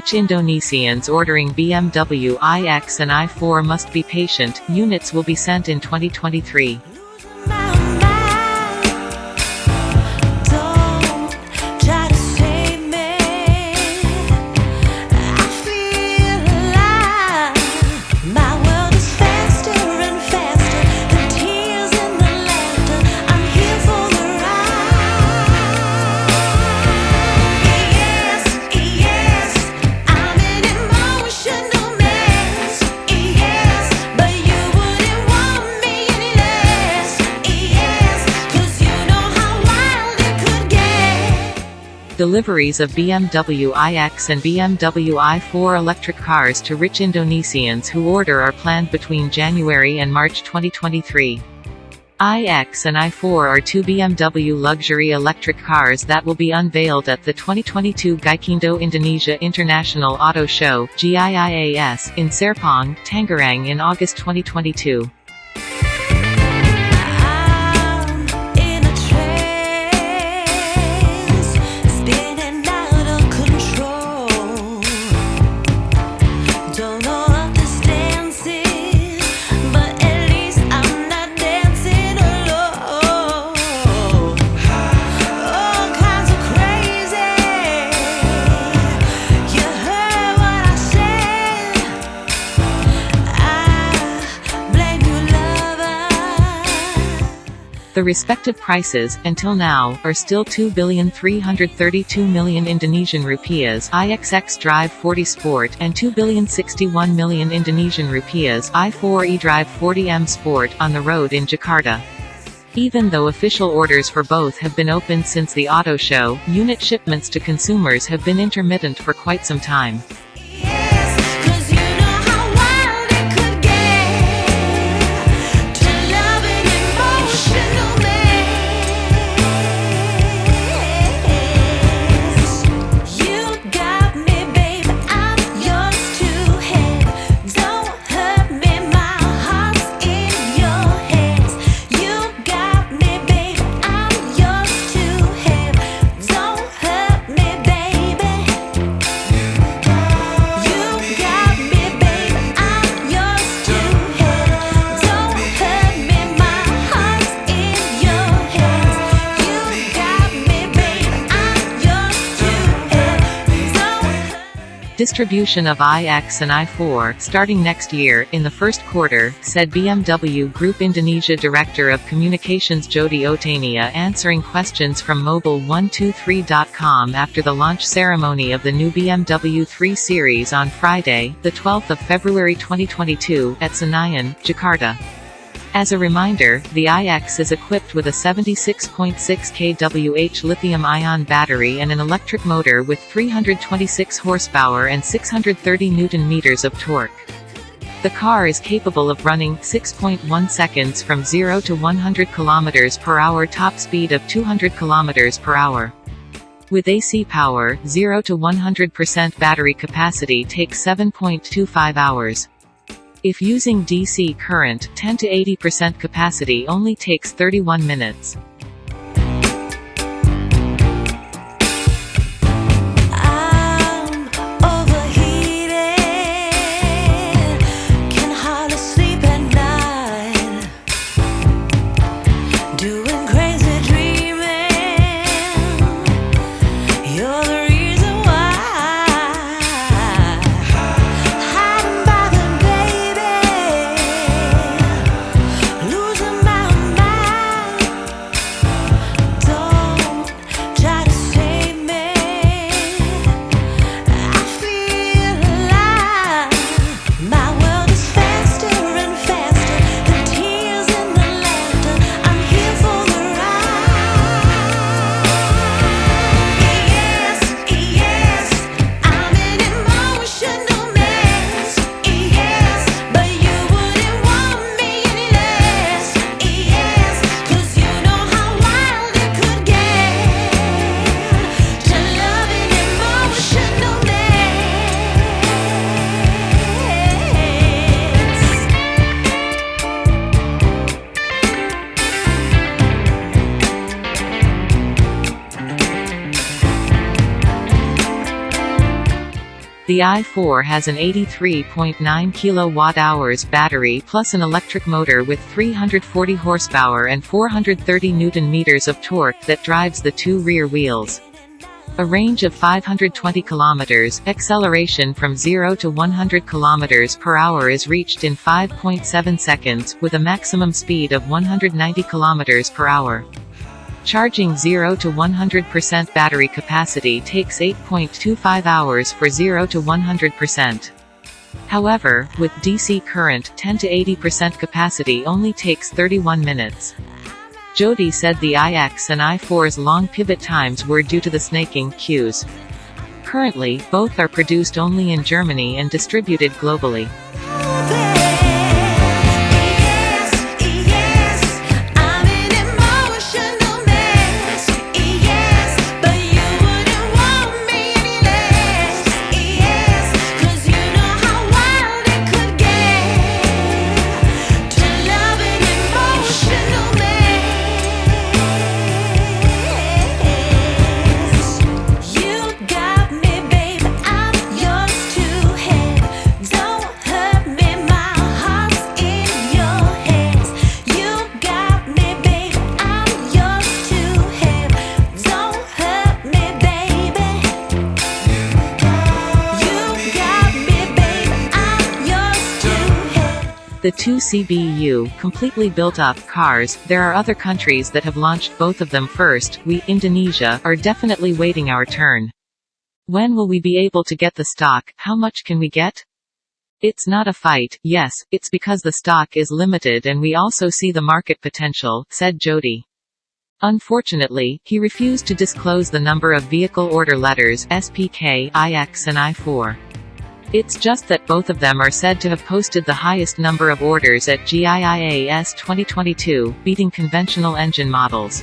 Rich Indonesians ordering BMW iX and i4 must be patient, units will be sent in 2023. Deliveries of BMW iX and BMW i4 electric cars to rich Indonesians who order are planned between January and March 2023. iX and i4 are two BMW luxury electric cars that will be unveiled at the 2022 Gaikindo Indonesia International Auto Show GIIAS, in Serpong, Tangerang in August 2022. The respective prices, until now, are still 2,332,000,000 Indonesian rupiahs iX xDrive 40 Sport and 2,061,000,000 Indonesian rupiahs i4 eDrive 40M Sport on the road in Jakarta. Even though official orders for both have been opened since the auto show, unit shipments to consumers have been intermittent for quite some time. Distribution of iX and i4, starting next year, in the first quarter, said BMW Group Indonesia Director of Communications Jodie O'tania answering questions from Mobile123.com after the launch ceremony of the new BMW 3 Series on Friday, the 12th of February 2022, at Senayan, Jakarta. As a reminder, the iX is equipped with a 76.6 kWh lithium-ion battery and an electric motor with 326 horsepower and 630 newton-meters of torque. The car is capable of running 6.1 seconds from 0 to 100 km per hour top speed of 200 km per hour. With AC power, 0 to 100% battery capacity takes 7.25 hours. If using DC current, 10 to 80% capacity only takes 31 minutes. The i4 has an 83.9 kWh battery plus an electric motor with 340 horsepower and 430 Nm of torque that drives the two rear wheels. A range of 520 km, acceleration from 0 to 100 km per hour is reached in 5.7 seconds, with a maximum speed of 190 km per hour. Charging 0 to 100% battery capacity takes 8.25 hours for 0 to 100%. However, with DC current 10 to 80% capacity only takes 31 minutes. Jodie said the iX and i4's long pivot times were due to the snaking queues. Currently, both are produced only in Germany and distributed globally. The two CBU, completely built-up cars, there are other countries that have launched both of them first, we, Indonesia, are definitely waiting our turn. When will we be able to get the stock, how much can we get? It's not a fight, yes, it's because the stock is limited and we also see the market potential, said Jodie. Unfortunately, he refused to disclose the number of vehicle order letters SPK, IX and I4. It's just that both of them are said to have posted the highest number of orders at GIIAS 2022, beating conventional engine models.